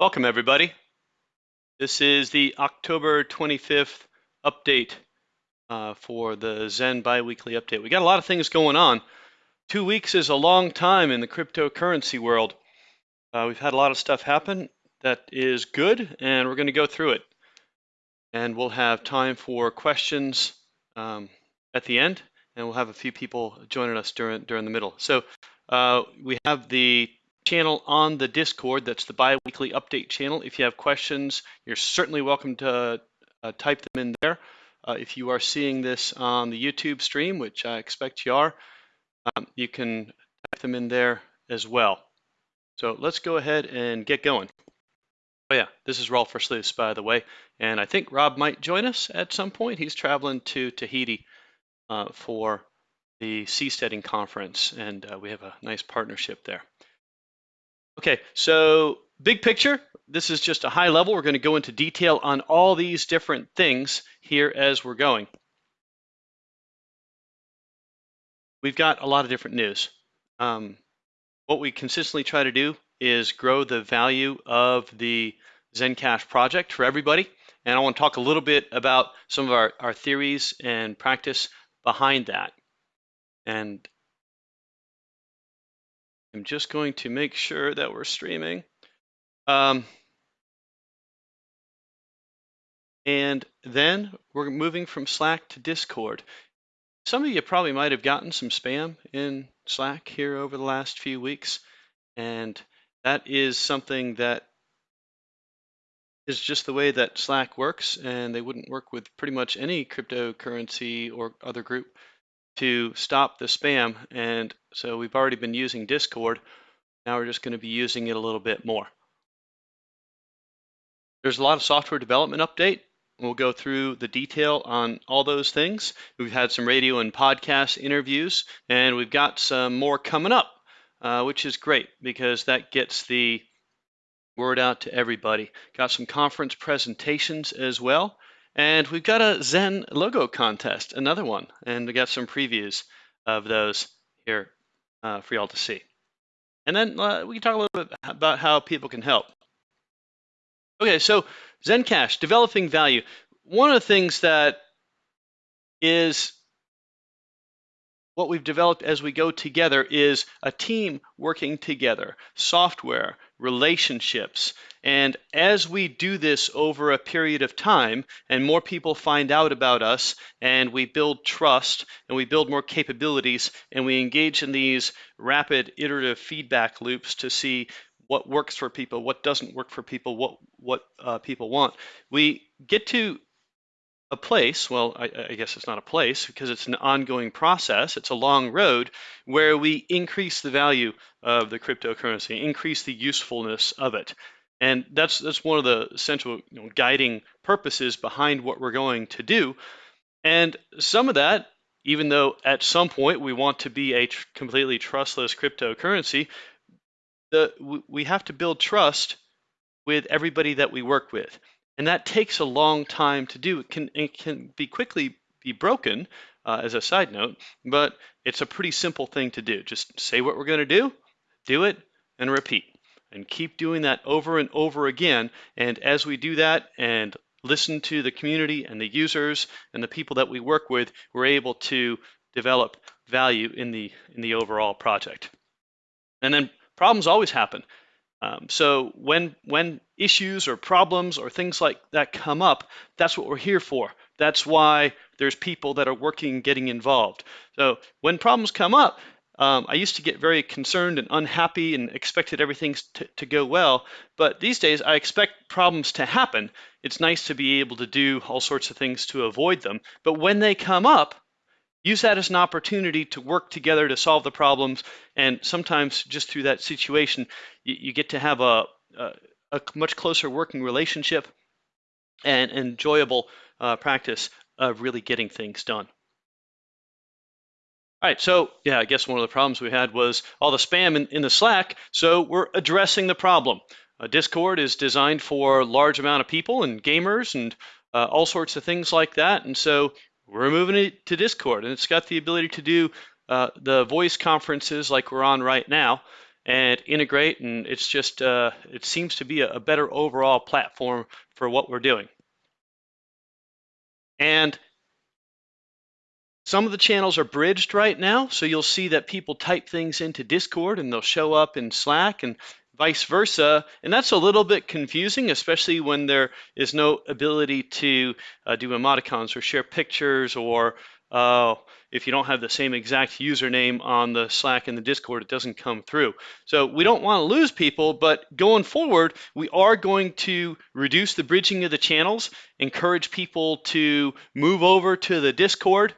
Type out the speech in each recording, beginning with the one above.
Welcome, everybody. This is the October 25th update uh, for the Zen biweekly update. We got a lot of things going on. Two weeks is a long time in the cryptocurrency world. Uh, we've had a lot of stuff happen that is good, and we're going to go through it. And we'll have time for questions um, at the end, and we'll have a few people joining us during during the middle. So uh, we have the channel on the Discord. That's the bi-weekly update channel. If you have questions, you're certainly welcome to uh, type them in there. Uh, if you are seeing this on the YouTube stream, which I expect you are, um, you can type them in there as well. So let's go ahead and get going. Oh yeah, this is Rolf Versluis, by the way, and I think Rob might join us at some point. He's traveling to Tahiti uh, for the Seasteading Conference, and uh, we have a nice partnership there. Okay, so big picture, this is just a high level. We're going to go into detail on all these different things here as we're going. We've got a lot of different news. Um, what we consistently try to do is grow the value of the Zencash project for everybody. And I want to talk a little bit about some of our, our theories and practice behind that. And I'm just going to make sure that we're streaming. Um, and then we're moving from Slack to Discord. Some of you probably might have gotten some spam in Slack here over the last few weeks. And that is something that is just the way that Slack works. And they wouldn't work with pretty much any cryptocurrency or other group to stop the spam. And so we've already been using Discord. Now we're just going to be using it a little bit more. There's a lot of software development update. We'll go through the detail on all those things. We've had some radio and podcast interviews, and we've got some more coming up, uh, which is great because that gets the word out to everybody. Got some conference presentations as well. And we've got a Zen logo contest, another one, and we got some previews of those here uh, for y'all to see. And then uh, we can talk a little bit about how people can help. Okay, so Zencash, developing value. One of the things that is what we've developed as we go together is a team working together, software, relationships. And as we do this over a period of time, and more people find out about us, and we build trust, and we build more capabilities, and we engage in these rapid iterative feedback loops to see what works for people, what doesn't work for people, what what uh, people want, we get to a place, well, I, I, guess it's not a place because it's an ongoing process, it's a long road where we increase the value of the cryptocurrency, increase the usefulness of it. And that's that's one of the central you know, guiding purposes behind what we're going to do. And some of that, even though at some point we want to be a tr completely trustless cryptocurrency, the, we have to build trust with everybody that we work with. And that takes a long time to do. It can, it can be quickly be broken, uh, as a side note, but it's a pretty simple thing to do. Just say what we're going to do, do it, and repeat. And keep doing that over and over again. And as we do that and listen to the community and the users and the people that we work with, we're able to develop value in the in the overall project. And then problems always happen. Um, so when when issues or problems or things like that come up, that's what we're here for. That's why there's people that are working getting involved. So when problems come up, um, I used to get very concerned and unhappy and expected everything to, to go well, but these days I expect problems to happen. It's nice to be able to do all sorts of things to avoid them, but when they come up, use that as an opportunity to work together to solve the problems. And sometimes just through that situation, you, you get to have a, a, a, much closer working relationship and enjoyable uh, practice of really getting things done. All right, so yeah, I guess one of the problems we had was all the spam in, in the Slack, so we're addressing the problem. Uh, Discord is designed for large amount of people and gamers and uh, all sorts of things like that, and so we're moving it to Discord, and it's got the ability to do uh, the voice conferences like we're on right now. And integrate, and it's just uh, it seems to be a, a better overall platform for what we're doing. And some of the channels are bridged right now, so you'll see that people type things into Discord and they'll show up in Slack and vice versa. And that's a little bit confusing, especially when there is no ability to uh, do emoticons or share pictures or uh, if you don't have the same exact username on the Slack and the Discord, it doesn't come through. So we don't want to lose people, but going forward, we are going to reduce the bridging of the channels, encourage people to move over to the Discord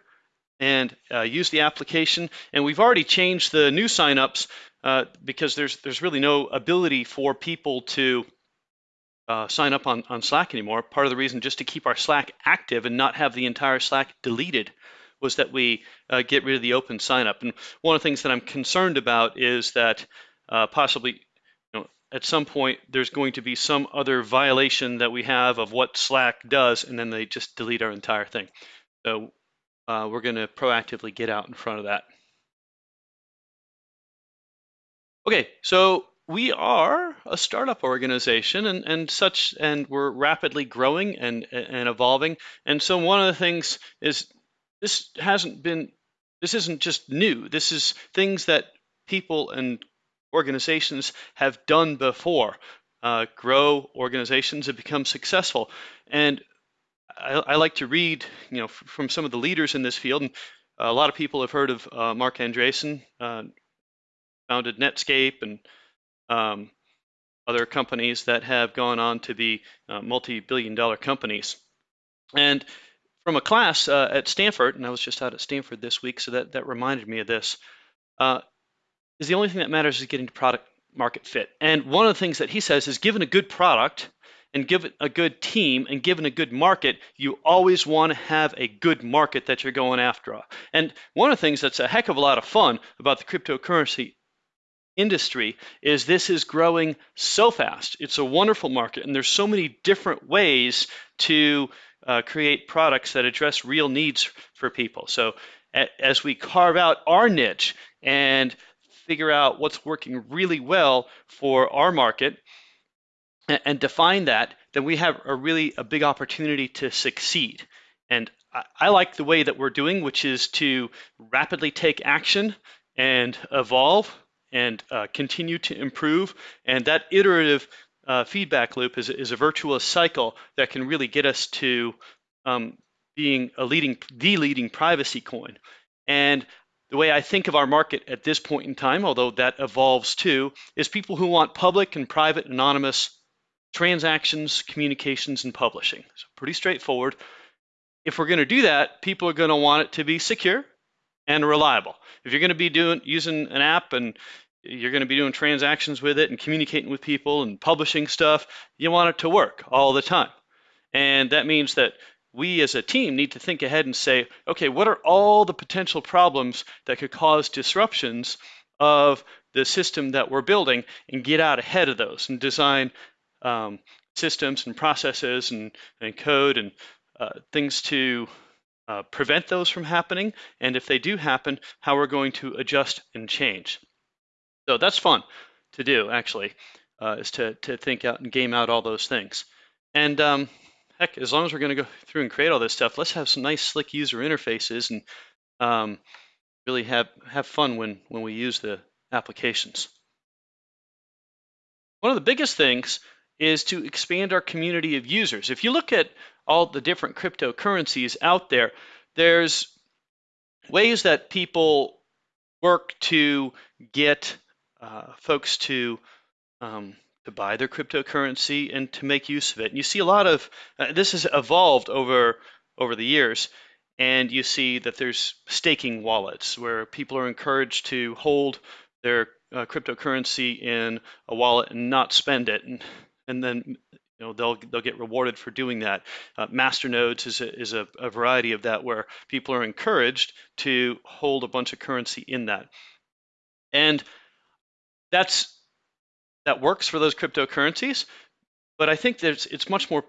and uh, use the application. And we've already changed the new signups uh, because there's there's really no ability for people to uh, sign up on, on Slack anymore. Part of the reason just to keep our Slack active and not have the entire Slack deleted was that we uh, get rid of the open signup. And one of the things that I'm concerned about is that uh, possibly you know, at some point there's going to be some other violation that we have of what Slack does, and then they just delete our entire thing. So uh, we're going to proactively get out in front of that. Okay, so we are a startup organization and, and such, and we're rapidly growing and, and evolving. And so one of the things is this hasn't been, this isn't just new. This is things that people and organizations have done before. Uh, grow organizations and become successful. And I, I, like to read, you know, from some of the leaders in this field. And a lot of people have heard of uh, Marc Andreessen, uh, founded Netscape and um, other companies that have gone on to be uh, multi-billion dollar companies. And from a class uh, at Stanford, and I was just out at Stanford this week, so that, that reminded me of this, uh, is the only thing that matters is getting to product market fit. And one of the things that he says is given a good product and given a good team and given a good market, you always want to have a good market that you're going after. And one of the things that's a heck of a lot of fun about the cryptocurrency industry is this is growing so fast. It's a wonderful market, and there's so many different ways to uh, create products that address real needs for people. So as we carve out our niche and figure out what's working really well for our market and, and define that, then we have a really a big opportunity to succeed. And I, I like the way that we're doing, which is to rapidly take action and evolve and uh, continue to improve. And that iterative uh, feedback loop is, is a virtuous cycle that can really get us to um, being a leading, the leading privacy coin. And the way I think of our market at this point in time, although that evolves too, is people who want public and private anonymous transactions, communications, and publishing. So pretty straightforward. If we're going to do that, people are going to want it to be secure and reliable. If you're going to be doing using an app and you're going to be doing transactions with it and communicating with people and publishing stuff, you want it to work all the time. And that means that we as a team need to think ahead and say, okay, what are all the potential problems that could cause disruptions of the system that we're building and get out ahead of those and design um, systems and processes and, and code and uh, things to uh, prevent those from happening, and if they do happen, how we're going to adjust and change. So that's fun to do, actually, uh, is to, to think out and game out all those things. And um, heck, as long as we're going to go through and create all this stuff, let's have some nice, slick user interfaces and um, really have, have fun when, when we use the applications. One of the biggest things is to expand our community of users. If you look at all the different cryptocurrencies out there, there's ways that people work to get uh, folks to um, to buy their cryptocurrency and to make use of it. And you see a lot of uh, this has evolved over over the years, and you see that there's staking wallets where people are encouraged to hold their uh, cryptocurrency in a wallet and not spend it. And and then you know they'll they'll get rewarded for doing that. Uh, masternodes is a, is a, a, variety of that where people are encouraged to hold a bunch of currency in that, and that's that works for those cryptocurrencies. But I think there's it's much more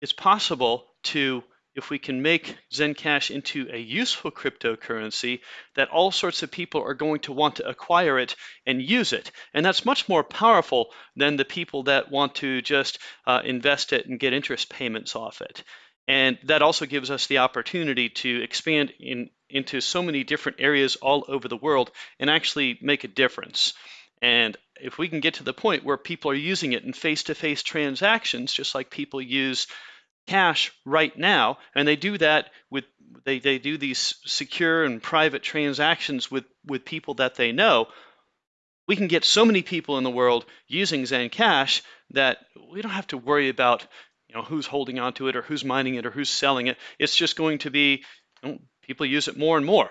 it's possible to if we can make Zencash into a useful cryptocurrency, that all sorts of people are going to want to acquire it and use it. And that's much more powerful than the people that want to just uh, invest it and get interest payments off it. And that also gives us the opportunity to expand in, into so many different areas all over the world and actually make a difference. And if we can get to the point where people are using it in face to face transactions, just like people use cash right now, and they do that with they, they do these secure and private transactions with, with people that they know, we can get so many people in the world using Zencash that we don't have to worry about you know who's holding onto it or who's mining it or who's selling it. It's just going to be you know, people use it more and more.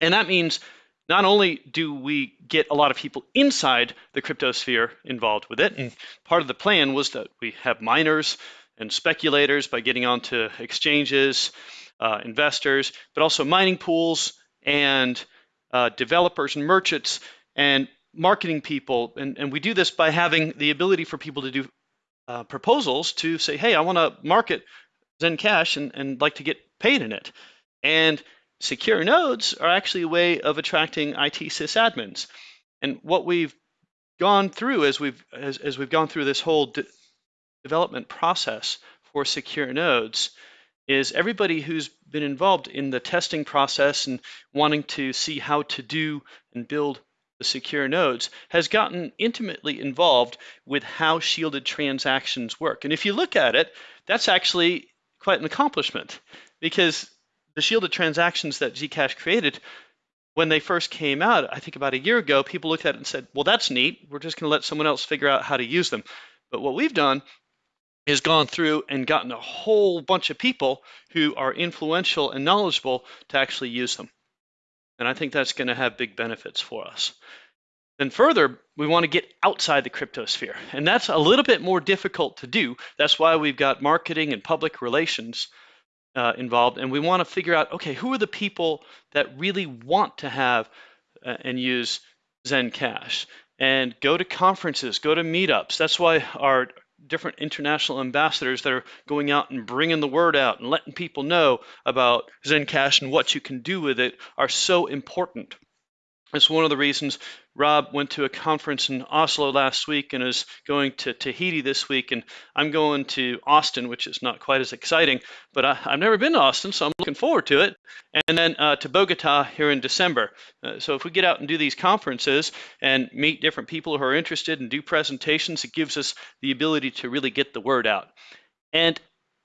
And that means not only do we get a lot of people inside the crypto sphere involved with it, and part of the plan was that we have miners and speculators by getting onto exchanges, uh, investors, but also mining pools and uh, developers and merchants and marketing people. And, and we do this by having the ability for people to do uh, proposals to say, hey, I want to market Zencash and, and like to get paid in it. And secure nodes are actually a way of attracting IT sysadmins. And what we've gone through as we've as, as we've gone through this whole de development process for secure nodes is everybody who's been involved in the testing process and wanting to see how to do and build the secure nodes has gotten intimately involved with how shielded transactions work. And if you look at it, that's actually quite an accomplishment because the shielded transactions that Zcash created, when they first came out, I think about a year ago, people looked at it and said, well, that's neat. We're just going to let someone else figure out how to use them. But what we've done is gone through and gotten a whole bunch of people who are influential and knowledgeable to actually use them. And I think that's going to have big benefits for us. Then further, we want to get outside the cryptosphere. And that's a little bit more difficult to do. That's why we've got marketing and public relations uh, involved. And we want to figure out, okay, who are the people that really want to have uh, and use Zencash? And go to conferences, go to meetups. That's why our different international ambassadors that are going out and bringing the word out and letting people know about Zencash and what you can do with it are so important. It's one of the reasons Rob went to a conference in Oslo last week and is going to Tahiti this week, and I'm going to Austin, which is not quite as exciting, but I, have never been to Austin, so I'm looking forward to it. And then uh, to Bogota here in December. Uh, so if we get out and do these conferences and meet different people who are interested and do presentations, it gives us the ability to really get the word out. And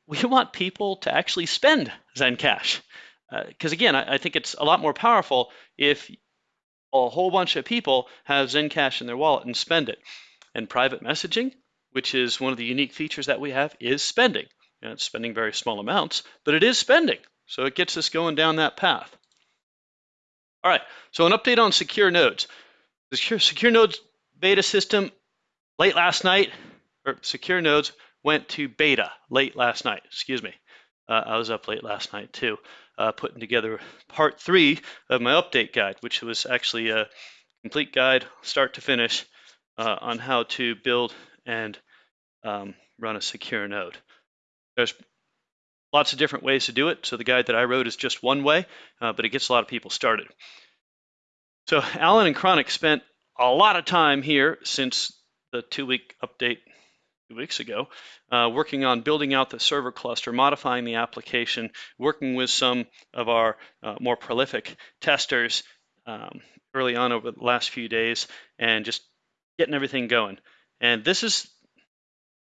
we want people to actually spend Zencash. Because uh, again, I, I think it's a lot more powerful if a whole bunch of people have Zencash in their wallet and spend it. And private messaging, which is one of the unique features that we have, is spending. And it's spending very small amounts, but it is spending. So it gets us going down that path. All right, so an update on secure nodes. The secure, secure nodes beta system late last night, or secure nodes went to beta late last night, excuse me. Uh, I was up late last night too uh, putting together part three of my update guide, which was actually a complete guide, start to finish, uh, on how to build and um, run a secure node. There's lots of different ways to do it. So the guide that I wrote is just one way, uh, but it gets a lot of people started. So Alan and Chronic spent a lot of time here since the two-week update weeks ago, uh, working on building out the server cluster, modifying the application, working with some of our uh, more prolific testers um, early on over the last few days, and just getting everything going. And this is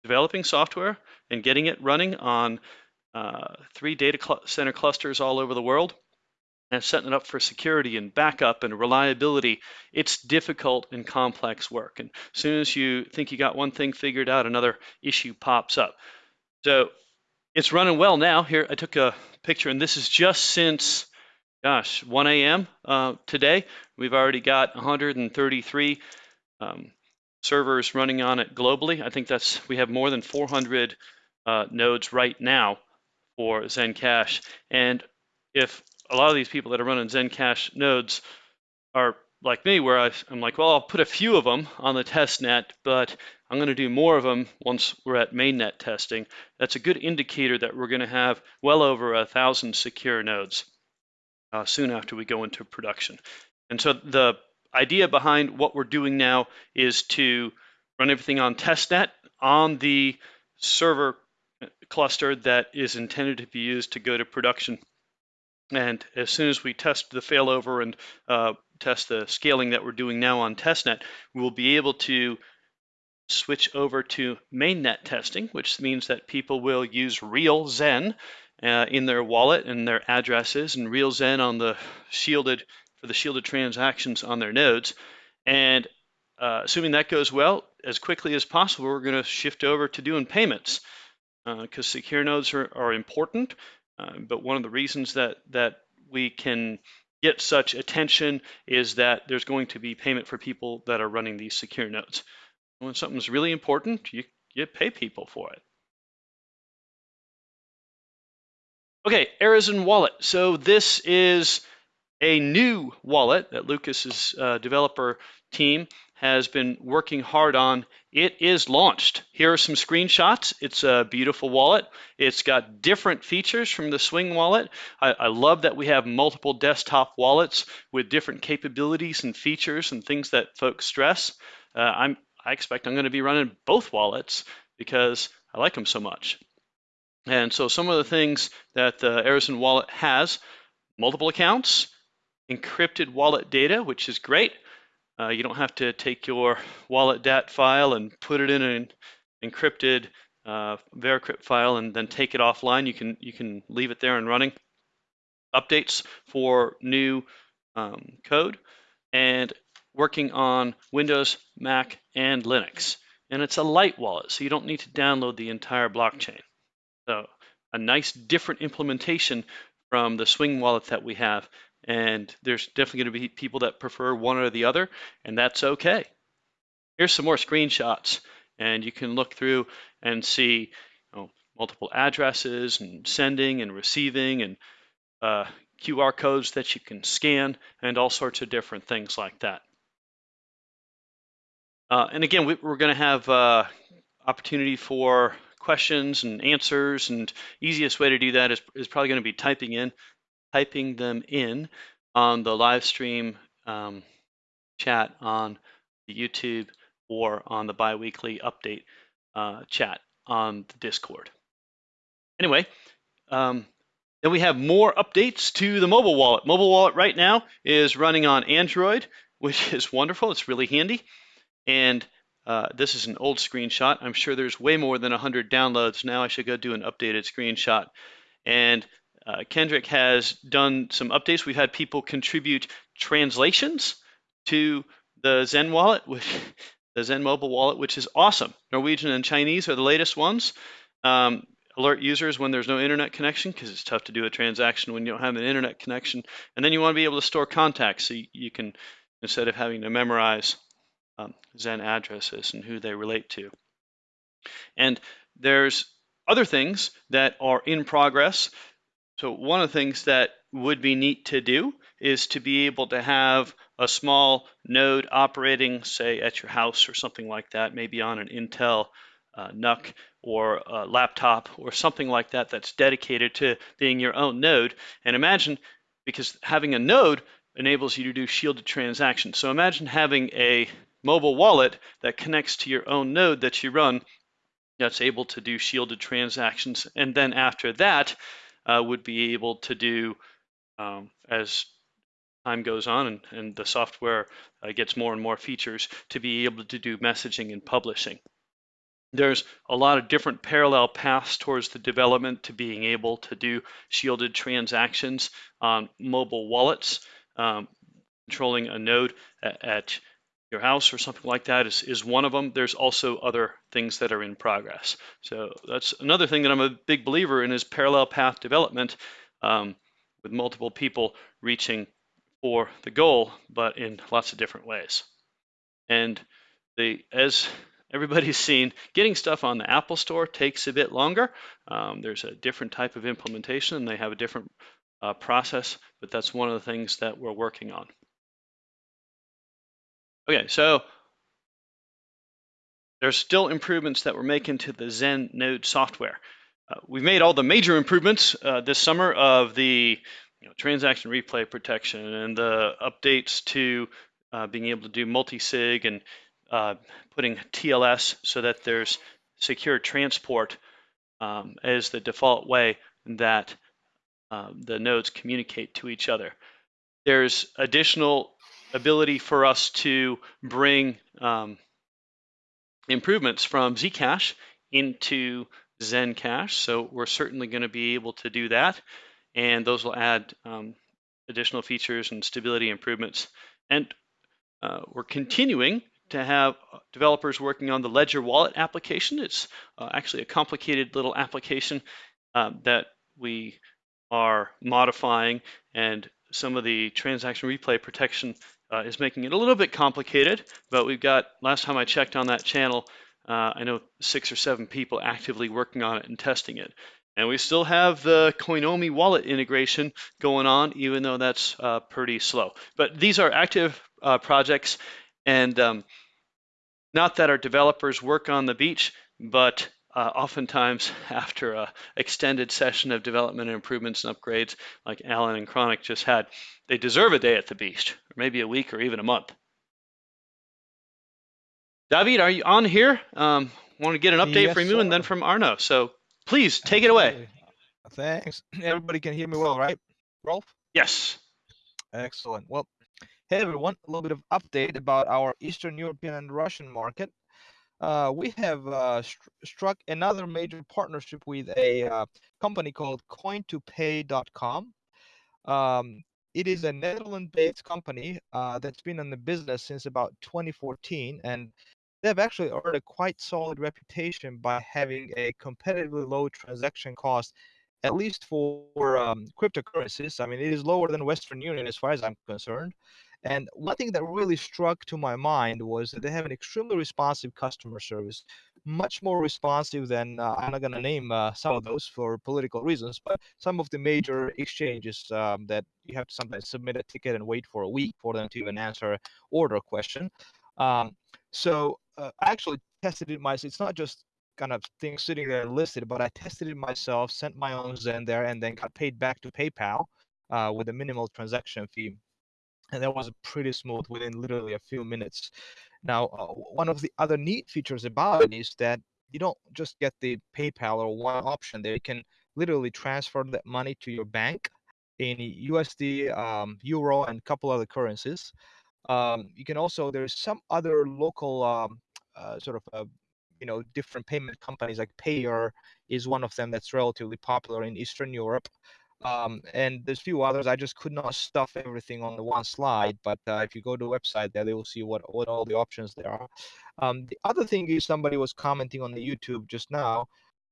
developing software and getting it running on uh, three data cl center clusters all over the world and setting it up for security and backup and reliability, it's difficult and complex work. And as soon as you think you got one thing figured out, another issue pops up. So it's running well now. Here, I took a picture, and this is just since, gosh, 1 a.m. Uh, today. We've already got 133 um, servers running on it globally. I think that's we have more than 400 uh, nodes right now for Zencash. And if a lot of these people that are running Zencash nodes are like me, where I, am like, well, I'll put a few of them on the test net, but I'm going to do more of them once we're at mainnet testing. That's a good indicator that we're going to have well over a thousand secure nodes uh, soon after we go into production. And so the idea behind what we're doing now is to run everything on testnet on the server cluster that is intended to be used to go to production. And as soon as we test the failover and uh, test the scaling that we're doing now on testnet, we'll be able to switch over to mainnet testing, which means that people will use real Zen uh, in their wallet and their addresses and real Zen on the shielded for the shielded transactions on their nodes. And uh, assuming that goes well, as quickly as possible, we're going to shift over to doing payments because uh, secure nodes are, are important. Uh, but one of the reasons that that we can get such attention is that there's going to be payment for people that are running these secure nodes. When something's really important, you, you pay people for it. Okay, Arizen Wallet. So this is a new wallet that Lucas's uh, developer team has been working hard on. It is launched. Here are some screenshots. It's a beautiful wallet. It's got different features from the Swing wallet. I, I, love that we have multiple desktop wallets with different capabilities and features and things that folks stress. Uh, I'm, I expect I'm going to be running both wallets because I like them so much. And so some of the things that the Arizen wallet has, multiple accounts, encrypted wallet data, which is great. Uh, you don't have to take your wallet DAT file and put it in an encrypted uh, VeraCrypt file and then take it offline. You can you can leave it there and running. Updates for new um, code and working on Windows, Mac, and Linux. And it's a light wallet, so you don't need to download the entire blockchain. So a nice different implementation from the Swing wallet that we have and there's definitely going to be people that prefer one or the other, and that's okay. Here's some more screenshots, and you can look through and see you know, multiple addresses and sending and receiving and uh, QR codes that you can scan and all sorts of different things like that. Uh, and again, we, are going to have uh, opportunity for questions and answers, and easiest way to do that is, is probably going to be typing in typing them in on the live stream um, chat on the YouTube or on the biweekly update uh, chat on the Discord. Anyway, um, then we have more updates to the mobile wallet. Mobile wallet right now is running on Android, which is wonderful. It's really handy. And uh, this is an old screenshot. I'm sure there's way more than 100 downloads now. I should go do an updated screenshot. And uh, Kendrick has done some updates. We've had people contribute translations to the Zen wallet, which, the Zen mobile wallet, which is awesome. Norwegian and Chinese are the latest ones. Um, alert users when there's no internet connection because it's tough to do a transaction when you don't have an internet connection. And then you want to be able to store contacts so you, can, instead of having to memorize um, Zen addresses and who they relate to. And there's other things that are in progress. So one of the things that would be neat to do is to be able to have a small node operating, say, at your house or something like that, maybe on an Intel uh, NUC or a laptop or something like that that's dedicated to being your own node. And imagine, because having a node enables you to do shielded transactions. So imagine having a mobile wallet that connects to your own node that you run that's able to do shielded transactions. And then after that, uh, would be able to do um, as time goes on and, and the software uh, gets more and more features to be able to do messaging and publishing. There's a lot of different parallel paths towards the development to being able to do shielded transactions on mobile wallets. Um, controlling a node at, at your house or something like that is, is one of them. There's also other things that are in progress. So that's another thing that I'm a big believer in is parallel path development um, with multiple people reaching for the goal, but in lots of different ways. And the as everybody's seen, getting stuff on the Apple Store takes a bit longer. Um, there's a different type of implementation and they have a different uh, process, but that's one of the things that we're working on. Okay, so there's still improvements that we're making to the Zen node software. Uh, we've made all the major improvements uh, this summer of the you know, transaction replay protection and the updates to uh, being able to do multi-sig and uh, putting TLS so that there's secure transport um, as the default way that um, the nodes communicate to each other. There's additional ability for us to bring um, improvements from Zcash into Zencash. So we're certainly going to be able to do that. And those will add um, additional features and stability improvements. And uh, we're continuing to have developers working on the Ledger Wallet application. It's uh, actually a complicated little application uh, that we are modifying and some of the transaction replay protection uh, is making it a little bit complicated, but we've got, last time I checked on that channel, uh, I know six or seven people actively working on it and testing it. And we still have the Coinomi wallet integration going on, even though that's uh, pretty slow. But these are active uh, projects, and um, not that our developers work on the beach, but uh, oftentimes after a extended session of development and improvements and upgrades like Alan and Chronic just had, they deserve a day at the beach, or maybe a week or even a month. David, are you on here? Um, want to get an update Yes, from you and then from Arno. So please take it away. Thanks. Everybody can hear me well, right? Rolf? Yes. Excellent. Well, hey everyone, a little bit of update about our Eastern European and Russian market. Uh, we have uh, str- struck another major partnership with a uh, company called coin2pay.com. Um, it is a Netherlands-based company uh, that's been in the business since about 2014, and they've actually earned a quite solid reputation by having a competitively low transaction cost, at least for um, cryptocurrencies. I mean, it is lower than Western Union as far as I'm concerned. And one thing that really struck to my mind was that they have an extremely responsive customer service, much more responsive than uh, I'm not going to name uh, some of those for political reasons, but some of the major exchanges um, that you have to sometimes submit a ticket and wait for a week for them to even answer order question. Um, so uh, I actually tested it myself. It's not just kind of things sitting there listed, but I tested it myself, sent my own Zen there, and then got paid back to PayPal uh, with a minimal transaction fee and that was pretty smooth within literally a few minutes. Now, uh, one of the other neat features about it is that you don't just get the PayPal or one option there. You can literally transfer that money to your bank in USD, um, Euro, and a couple other currencies. Um, you can also there's some other local um, uh, sort of uh, you know different payment companies like Payeer is one of them that's relatively popular in Eastern Europe. Um, and there's a few others. I just could not stuff everything on the one slide, but uh, if you go to the website there, they will see what, what all the options there are. Um, the other thing is somebody was commenting on the YouTube just now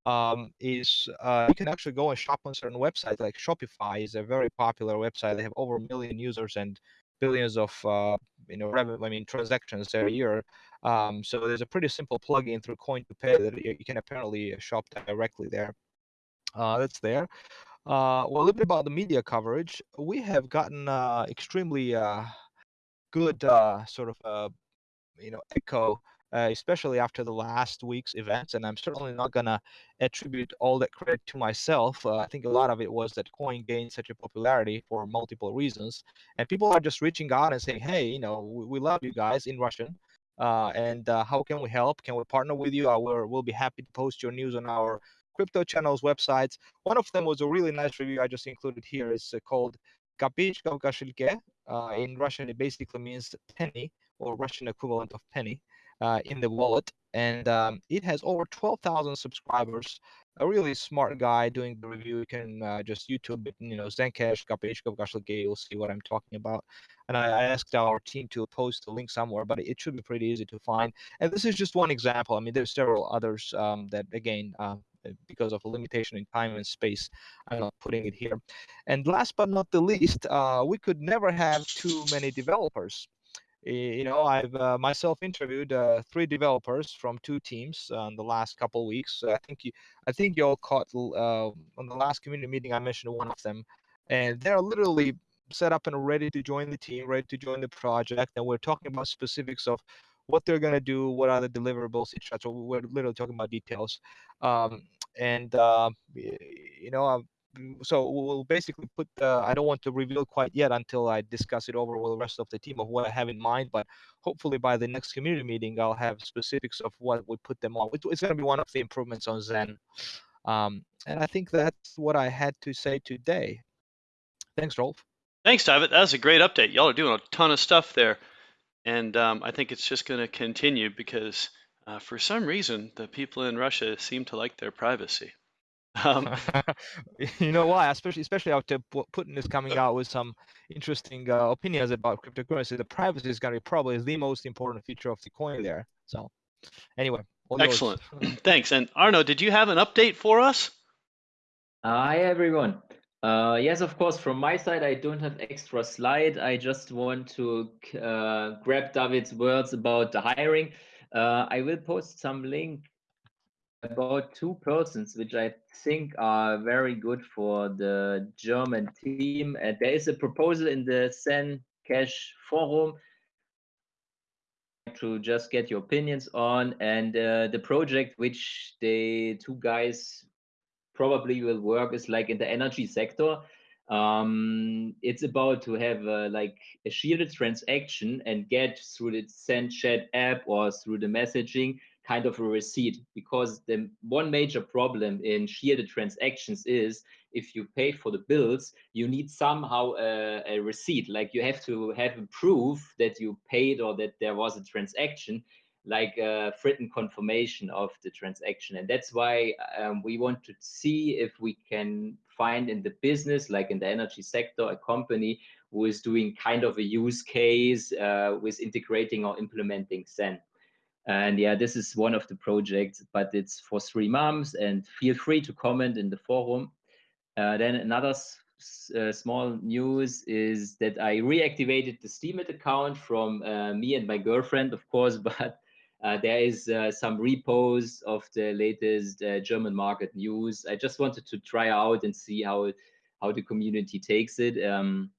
um, is uh, you can actually go and shop on certain websites like Shopify is a very popular website. They have over a million users and billions of uh, you know revenue, I mean transactions every year. Um, so there's a pretty simple plugin through Coin to Pay that you, can apparently shop directly there. Uh, that's there. Uh, well, a little bit about the media coverage. We have gotten uh, extremely uh, good uh, sort of uh, you know echo, uh, especially after the last week's events. And I'm certainly not gonna attribute all that credit to myself. I think a lot of it was that Coin gained such a popularity for multiple reasons, and people are just reaching out and saying, "Hey, you know, we, we love you guys in Russian." And how can we help? Can we partner with you? We're, we'll be happy to post your news on our crypto channels websites. One of them was a really nice review I just included here. It's uh, called Uh, in Russian, it basically means penny or Russian equivalent of penny uh, in the wallet. And um, it has over 12,000 subscribers. A really smart guy doing the review. You can uh, just YouTube it, you know, Zencash, Gabichka Kashilke. You'll see what I'm talking about. And I, I asked our team to post the link somewhere, but it should be pretty easy to find. And this is just one example. I mean, there's several others um, that, again, uh, because of a limitation in time and space, I'm not putting it here. And last but not the least, uh, we could never have too many developers. You know, I've uh, myself interviewed uh, three developers from two teams uh, in the last couple weeks. I think you, I think you all caught uh, on the last community meeting. I mentioned one of them, and they're literally set up and ready to join the team, ready to join the project, and we're talking about specifics of what they're going to do, what are the deliverables, etc. So we're literally talking about details. Um, and uh, you know, uh, so we'll basically put. I don't want to reveal quite yet until I discuss it over with the rest of the team of what I have in mind. But hopefully by the next community meeting, I'll have specifics of what we put them on. It's going to be one of the improvements on Zen. Um, and I think that's what I had to say today. Thanks, Rolf. Thanks, David. That was a great update. Y'all are doing a ton of stuff there. And um, I think it's just going to continue because uh, for some reason, the people in Russia seem to like their privacy. Um, you know why? Especially, especially after Putin is coming out with some interesting uh, opinions about cryptocurrency. The privacy is going to be probably the most important feature of the coin there. So, anyway. Excellent. Thanks. And Arno, did you have an update for us? Hi, everyone. Uh, yes, of course. From my side, I don't have extra slide. I just want to uh, grab David's words about the hiring. Uh, I will post some link about two persons which I think are very good for the German team. And there is a proposal in the Zen Cash forum to just get your opinions on and uh, the project which the two guys probably will work is like in the energy sector. Um, it's about to have uh, like a shielded transaction and get through the Zen chat app or through the messaging kind of a receipt. Because the one major problem in shielded transactions is if you pay for the bills you need somehow a, a receipt. Like you have to have a proof that you paid or that there was a transaction like a written confirmation of the transaction. And that's why um, we want to see if we can find in the business, like in the energy sector, a company who is doing kind of a use case uh, with integrating or implementing Zen. And yeah, this is one of the projects, but it's for three months and feel free to comment in the forum. Uh, then another uh, small news is that I reactivated the Steemit account from uh, me and my girlfriend, of course, but uh, there is uh, some repos of the latest uh, German market news. I just wanted to try out and see how how the community takes it. Um,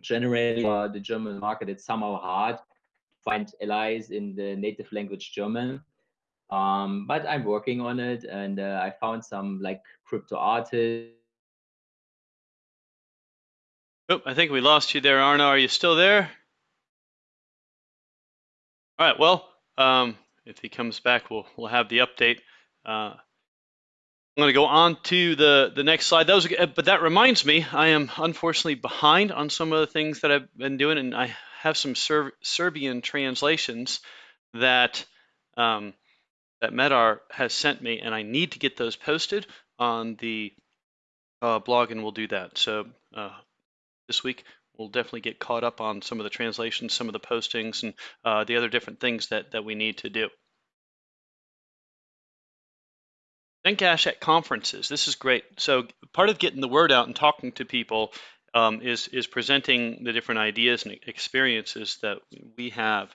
generally, for the German market, it's somehow hard to find allies in the native language German. Um, but I'm working on it, and uh, I found some like crypto artists. Oh, I think we lost you there, Arno. Are you still there? All right. Well, um, if he comes back, we'll we'll have the update. Uh, I'm going to go on to the the next slide. That was, but that reminds me, I am unfortunately behind on some of the things that I've been doing, and I have some Ser Serbian translations that um, that Medar has sent me, and I need to get those posted on the uh, blog, and we'll do that. So uh, this week we'll definitely get caught up on some of the translations, some of the postings, and uh, the other different things that, that we need to do. Zencash at conferences. This is great. So part of getting the word out and talking to people um, is is presenting the different ideas and experiences that we have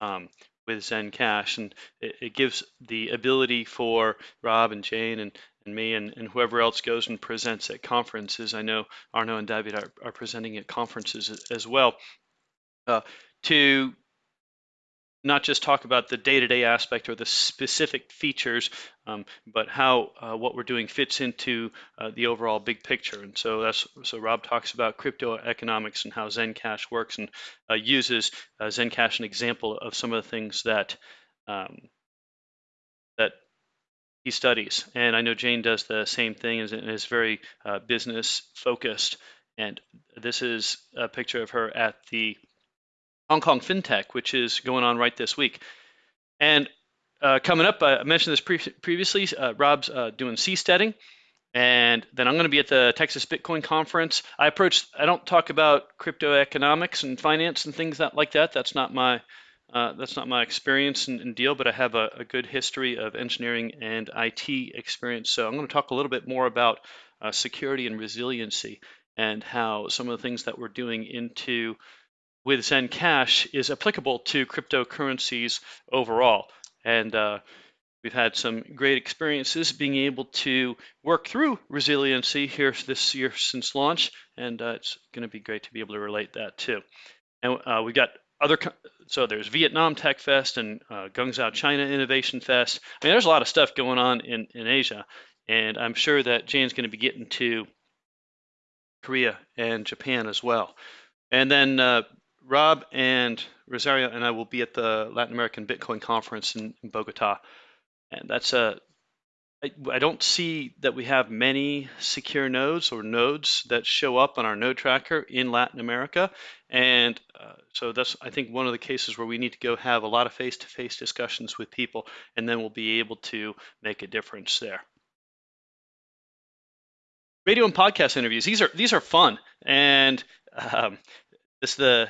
um, with Zencash, and it, it, gives the ability for Rob and Jane and and me and, and whoever else goes and presents at conferences. I know Arno and David are, are presenting at conferences as, well. Uh, to not just talk about the day-to-day aspect or the specific features, um, but how uh, what we're doing fits into uh, the overall big picture. And so that's so Rob talks about crypto economics and how Zencash works, and uh, uses uh, Zencash an example of some of the things that um, that he studies. And I know Jane does the same thing and is very uh, business focused. And this is a picture of her at the Hong Kong FinTech, which is going on right this week. And uh, coming up, I mentioned this pre previously, uh, Rob's uh, doing seasteading. And then I'm going to be at the Texas Bitcoin conference. I approach, I don't talk about crypto economics and finance and things that, like that. That's not my uh, that's not my experience and, and deal, but I have a, a, good history of engineering and IT experience. So I'm going to talk a little bit more about uh, security and resiliency and how some of the things that we're doing into with Zencash is applicable to cryptocurrencies overall. And uh, We've had some great experiences being able to work through resiliency here this year since launch, and uh, it's going to be great to be able to relate that too. And uh, we've got other, so there's Vietnam Tech Fest and uh, Guangzhou China Innovation Fest. I mean, there's a lot of stuff going on in, in Asia, and I'm sure that Jane's going to be getting to Korea and Japan as well. And then uh, Rob and Rosario and I will be at the Latin American Bitcoin Conference in, in Bogota and that's a I, don't see that we have many secure nodes or nodes that show up on our node tracker in Latin America. And uh, so that's, I think, one of the cases where we need to go have a lot of face-to-face discussions with people, and then we'll be able to make a difference there. Radio and podcast interviews. These are these are fun, and um, this the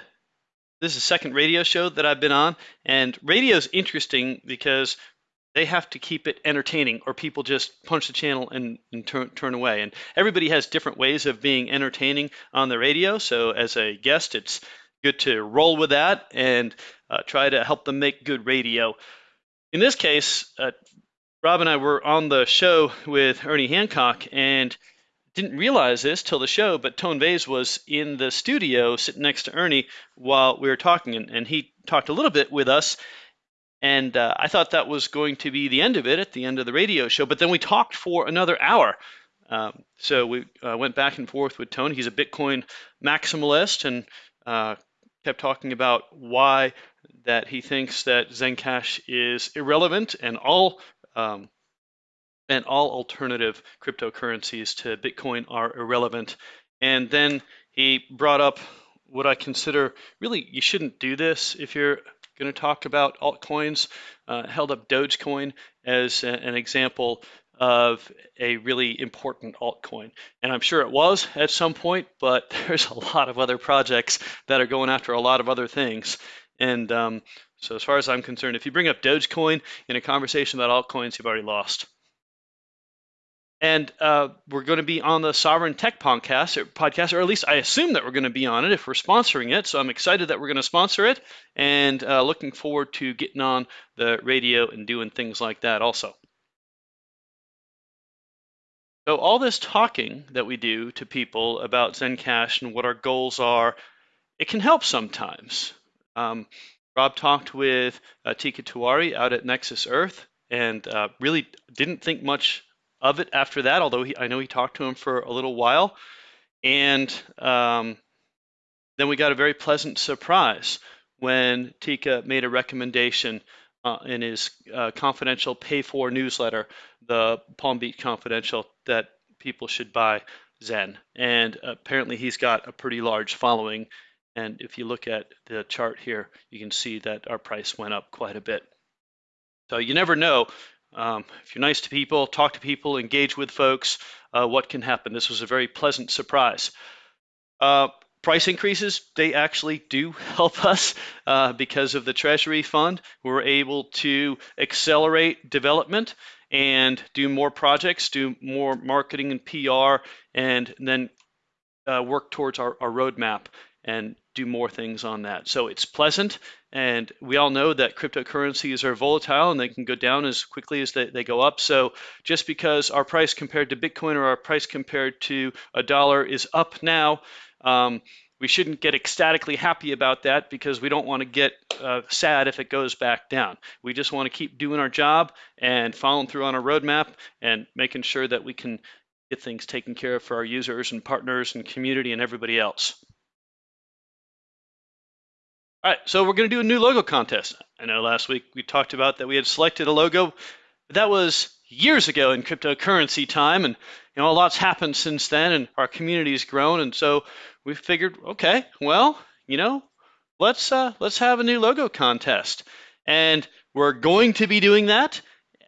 this is the second radio show that I've been on, and radio is interesting because they have to keep it entertaining or people just punch the channel and, and turn, turn away. And everybody has different ways of being entertaining on the radio. So as a guest, it's good to roll with that and uh, try to help them make good radio. In this case, uh, Rob and I were on the show with Ernie Hancock and didn't realize this till the show, but Tone Vays was in the studio sitting next to Ernie while we were talking, and, and he talked a little bit with us. And uh, I thought that was going to be the end of it at the end of the radio show. But then we talked for another hour. Um, so we uh, went back and forth with Tony. He's a Bitcoin maximalist and uh, kept talking about why that he thinks that Zencash is irrelevant and all um, and all alternative cryptocurrencies to Bitcoin are irrelevant. And then he brought up what I consider really you shouldn't do this if you're going to talk about altcoins. Uh, held up Dogecoin as a, an example of a really important altcoin. And I'm sure it was at some point, but there's a lot of other projects that are going after a lot of other things. And um, so, as far as I'm concerned, if you bring up Dogecoin in a conversation about altcoins, you've already lost. And uh, we're going to be on the Sovereign Tech podcast or, podcast, or at least I assume that we're going to be on it if we're sponsoring it. So I'm excited that we're going to sponsor it and uh, looking forward to getting on the radio and doing things like that also. So all this talking that we do to people about Zencash and what our goals are, it can help sometimes. Um, Rob talked with uh, Teeka Tiwari out at Nexus Earth and uh, really didn't think much of it after that, although he, I know he talked to him for a little while. And um, then we got a very pleasant surprise when Teeka made a recommendation uh, in his uh, confidential pay for newsletter, the Palm Beach Confidential, that people should buy Zen. And apparently he's got a pretty large following. And if you look at the chart here, you can see that our price went up quite a bit. So you never know um, if you're nice to people, talk to people, engage with folks, uh, what can happen? This was a very pleasant surprise. Uh, price increases, they actually do help us uh, because of the Treasury Fund. We're able to accelerate development and do more projects, do more marketing and PR, and then uh, work towards our, our roadmap and do more things on that. So it's pleasant, and we all know that cryptocurrencies are volatile and they can go down as quickly as they, they go up. So just because our price compared to Bitcoin or our price compared to a dollar is up now, um, we shouldn't get ecstatically happy about that because we don't want to get uh, sad if it goes back down. We just want to keep doing our job and following through on our roadmap and making sure that we can get things taken care of for our users and partners and community and everybody else. All right, so we're going to do a new logo contest. I know last week we talked about that we had selected a logo. That was years ago in cryptocurrency time, and you know a lot's happened since then, and our community's grown, and so we figured, okay, well, you know, let's uh, let's have a new logo contest, and we're going to be doing that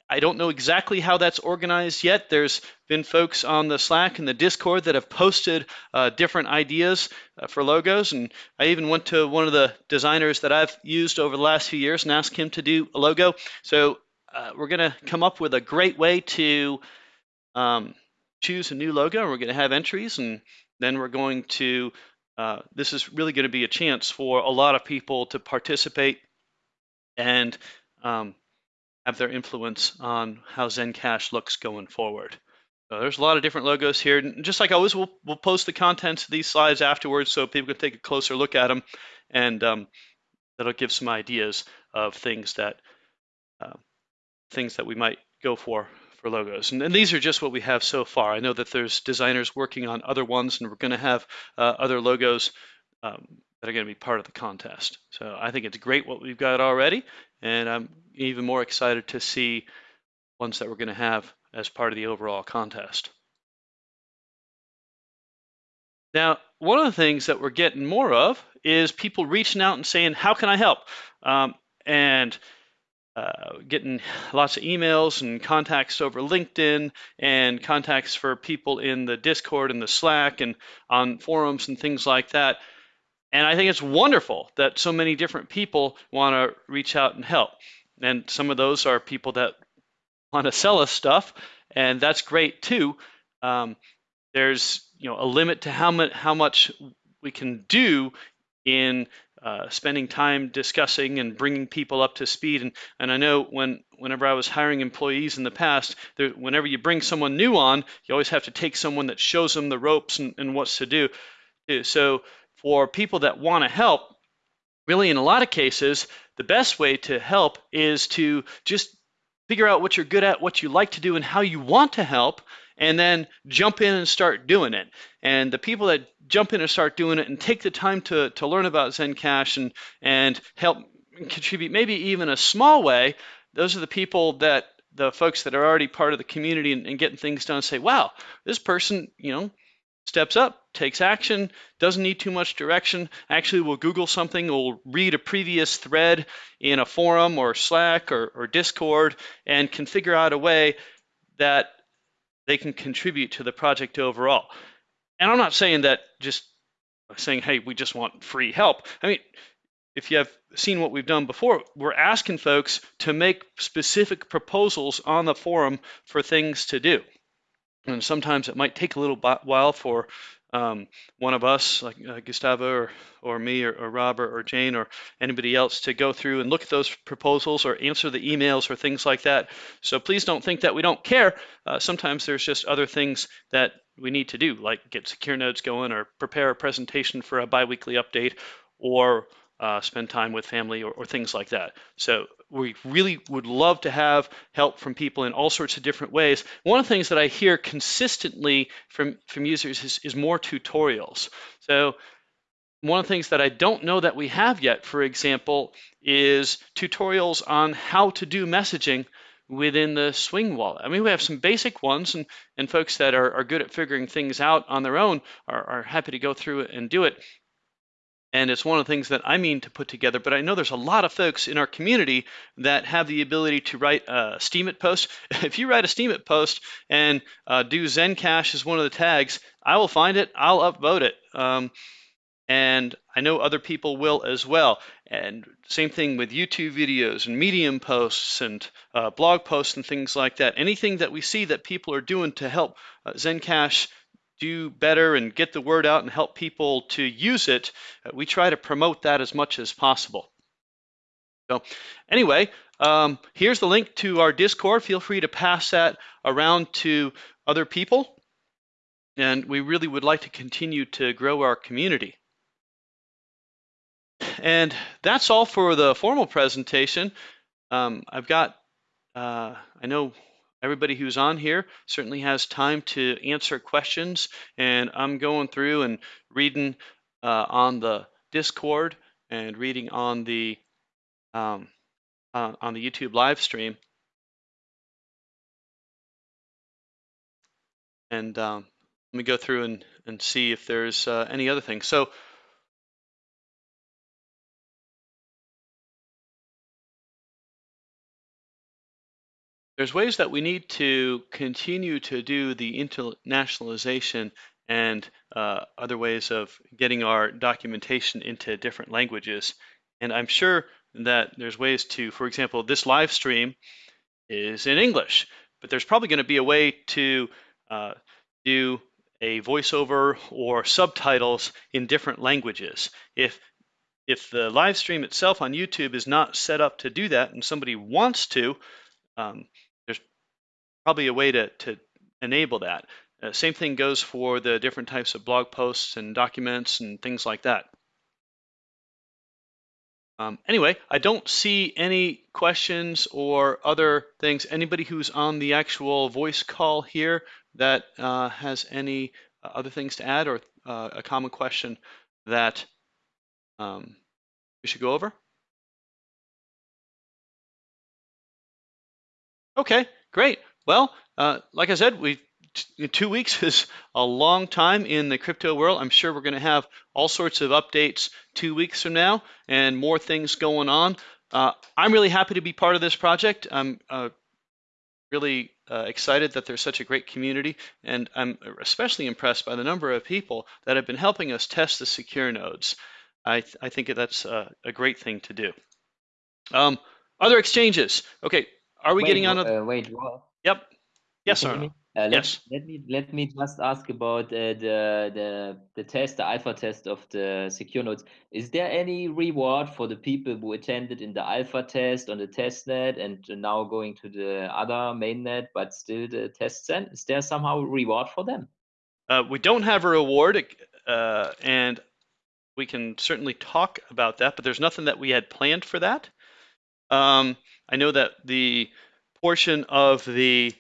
I don't know exactly how that's organized yet. There's been folks on the Slack and the Discord that have posted uh, different ideas uh, for logos. And I even went to one of the designers that I've used over the last few years and asked him to do a logo. So uh, we're going to come up with a great way to um, choose a new logo. We're going to have entries. And then we're going to, uh, this is really going to be a chance for a lot of people to participate and um, have their influence on how Zencash looks going forward. So there's a lot of different logos here. And just like always, we'll, we'll post the contents of these slides afterwards so people can take a closer look at them. And um, that'll give some ideas of things that uh, things that we might go for for logos. And, and, these are just what we have so far. I know that there's designers working on other ones, and we're going to have uh, other logos um, that are going to be part of the contest. So I think it's great what we've got already, and I'm even more excited to see ones that we're going to have as part of the overall contest. Now, one of the things that we're getting more of is people reaching out and saying, how can I help? Um, and uh, getting lots of emails and contacts over LinkedIn and contacts for people in the Discord and the Slack and on forums and things like that. And I think it's wonderful that so many different people want to reach out and help. And some of those are people that want to sell us stuff, and that's great too. Um, there's you know a limit to how much how much we can do in uh, spending time discussing and bringing people up to speed. And, and I know when whenever I was hiring employees in the past, there, whenever you bring someone new on, you always have to take someone that shows them the ropes and, and what's to do. So for people that want to help, really in a lot of cases, the best way to help is to just figure out what you're good at, what you like to do, and how you want to help, and then jump in and start doing it. And the people that jump in and start doing it and take the time to, to learn about Zencash and, and help contribute maybe even a small way, those are the people that the folks that are already part of the community and, and getting things done say, wow, this person, you know, steps up, takes action, doesn't need too much direction, actually will Google something, will read a previous thread in a forum or Slack or, or Discord, and can figure out a way that they can contribute to the project overall. And I'm not saying that just saying, hey, we just want free help. I mean, if you have seen what we've done before, we're asking folks to make specific proposals on the forum for things to do. And sometimes it might take a little while for um, one of us, like uh, Gustavo or, or me or, or Robert or Jane or anybody else, to go through and look at those proposals or answer the emails or things like that. So please don't think that we don't care. Uh, sometimes there's just other things that we need to do, like get secure nodes going or prepare a presentation for a biweekly update or uh, spend time with family or, or, things like that. So we really would love to have help from people in all sorts of different ways. One of the things that I hear consistently from, from users is, is more tutorials. So one of the things that I don't know that we have yet, for example, is tutorials on how to do messaging within the Swing wallet. I mean, we have some basic ones, and, and folks that are, are good at figuring things out on their own are, are happy to go through it and do it and it's one of the things that I mean to put together. But I know there's a lot of folks in our community that have the ability to write a Steemit post. If you write a Steemit post and uh, do Zencash as one of the tags, I will find it, I'll upvote it. Um, and I know other people will as well. And same thing with YouTube videos and Medium posts and uh, blog posts and things like that. Anything that we see that people are doing to help uh, Zencash do better and get the word out and help people to use it, uh, we try to promote that as much as possible. So anyway, um, here's the link to our Discord. Feel free to pass that around to other people. And we really would like to continue to grow our community. And that's all for the formal presentation. Um, I've got, uh, I know everybody who's on here certainly has time to answer questions. And I'm going through and reading uh, on the Discord and reading on the um, uh, on the YouTube live stream. And um, let me go through and, and see if there's uh, any other things. So there's ways that we need to continue to do the internationalization and uh, other ways of getting our documentation into different languages. And I'm sure that there's ways to, for example, this live stream is in English, but there's probably going to be a way to uh, do a voiceover or subtitles in different languages. If if the live stream itself on YouTube is not set up to do that and somebody wants to, um, probably a way to, to enable that. Uh, same thing goes for the different types of blog posts and documents and things like that. Um, anyway, I don't see any questions or other things. Anybody who's on the actual voice call here that uh, has any uh, other things to add or uh, a common question that um, we should go over? Okay, great. Well, uh, like I said, we two weeks is a long time in the crypto world. I'm sure we're going to have all sorts of updates two weeks from now and more things going on. Uh, I'm really happy to be part of this project. I'm uh, really uh, excited that there's such a great community, and I'm especially impressed by the number of people that have been helping us test the secure nodes. I, th I think that's a, a, great thing to do. Um, other exchanges. Okay, are we wait, getting on? Uh, wait, what? Yep. Yes, sir. Uh, let, yes. Let me let me just ask about uh, the the the test, the alpha test of the secure nodes. Is there any reward for the people who attended in the alpha test on the test net and now going to the other mainnet, but still the test net? Is there somehow reward for them? Uh, we don't have a reward, uh, and we can certainly talk about that. But there's nothing that we had planned for that. Um, I know that the portion of the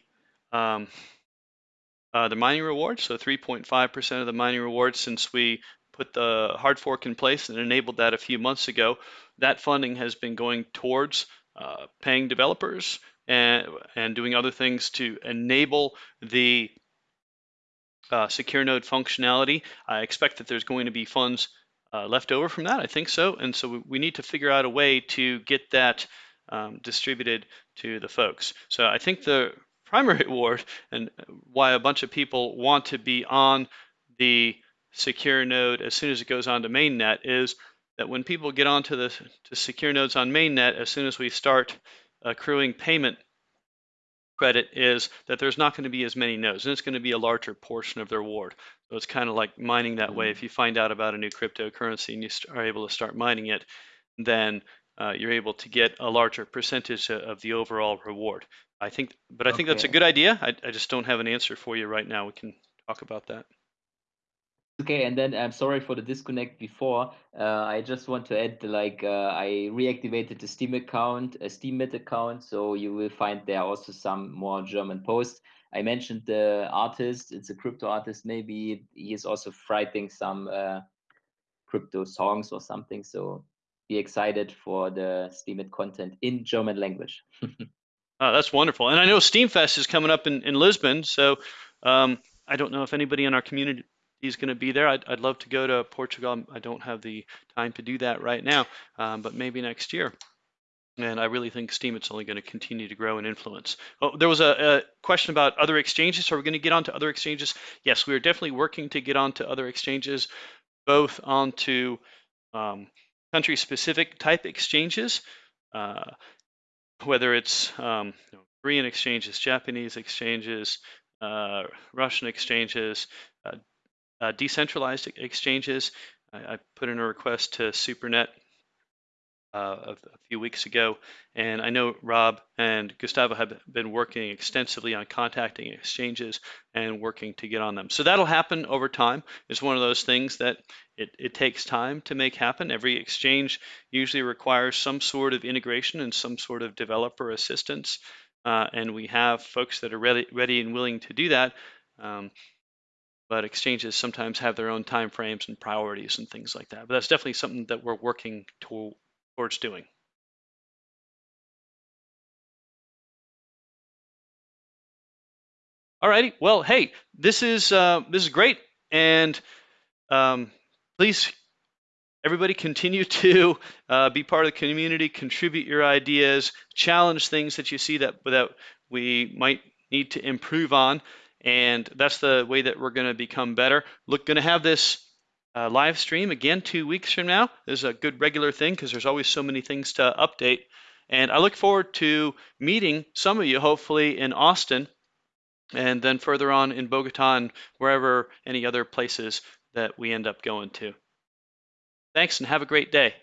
um, uh, the mining rewards, so 3.5% of the mining rewards since we put the hard fork in place and enabled that a few months ago. That funding has been going towards uh, paying developers and, and doing other things to enable the uh, secure node functionality. I expect that there's going to be funds uh, left over from that. I think so. And so we, we need to figure out a way to get that um, distributed to the folks. So I think the primary reward and why a bunch of people want to be on the secure node as soon as it goes onto mainnet is that when people get onto the to secure nodes on mainnet, as soon as we start accruing payment credit is that there's not going to be as many nodes and it's going to be a larger portion of their reward. So it's kind of like mining that way. Mm-hmm. If you find out about a new cryptocurrency and you are able to start mining it, then uh, you're able to get a larger percentage of the overall reward. I think, but I think that's a good idea. I, I just don't have an answer for you right now. We can talk about that. Okay, and then I'm sorry for the disconnect before. Uh, I just want to add, like, uh, I reactivated the Steem account, a Steemit account, so you will find there also some more German posts. I mentioned the artist; it's a crypto artist. Maybe he is also writing some uh, crypto songs or something. So be excited for the Steemit content in German language. oh, that's wonderful. And I know Steemfest is coming up in, in Lisbon. So um, I don't know if anybody in our community is going to be there. I'd, I'd love to go to Portugal. I don't have the time to do that right now, um, but maybe next year. And I really think Steemit's only going to continue to grow in influence. Oh, there was a, a question about other exchanges. Are we going to get onto other exchanges? Yes, we are definitely working to get onto other exchanges, both onto um, country-specific type exchanges, uh, whether it's um, you know, Korean exchanges, Japanese exchanges, uh, Russian exchanges, uh, uh decentralized exchanges. I, I, put in a request to SuperNet uh, a, few weeks ago. And I know Rob and Gustavo have been working extensively on contacting exchanges and working to get on them. So that'll happen over time. It's one of those things that it, it takes time to make happen. Every exchange usually requires some sort of integration and some sort of developer assistance. Uh, and we have folks that are ready, ready and willing to do that. Um, but exchanges sometimes have their own time frames and priorities and things like that. But that's definitely something that we're working to, towards doing. Alrighty, well, hey, this is uh, this is great, and um, please, everybody, continue to uh, be part of the community, contribute your ideas, challenge things that you see that that we might need to improve on, and that's the way that we're going to become better. Look, going to have this uh, live stream again two weeks from now. This is a good regular thing because there's always so many things to update. And I look forward to meeting some of you, hopefully in Austin, and then further on in Bogota and wherever any other places that we end up going to. Thanks and have a great day.